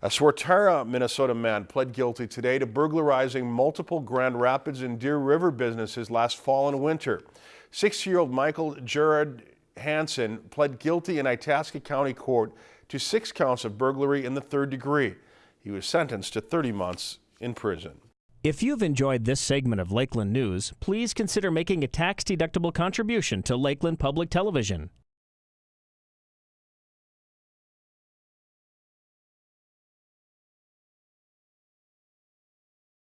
A Swatara, Minnesota man pled guilty today to burglarizing multiple Grand Rapids and Deer River businesses last fall and winter. Six-year-old Michael Gerard Hansen pled guilty in Itasca County Court to six counts of burglary in the third degree. He was sentenced to 30 months in prison. If you've enjoyed this segment of Lakeland News, please consider making a tax-deductible contribution to Lakeland Public Television.